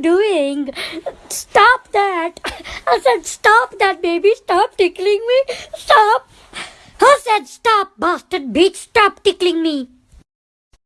doing? Stop that. I said, stop that, baby. Stop tickling me. Stop. I said stop, bastard bitch? Stop tickling me.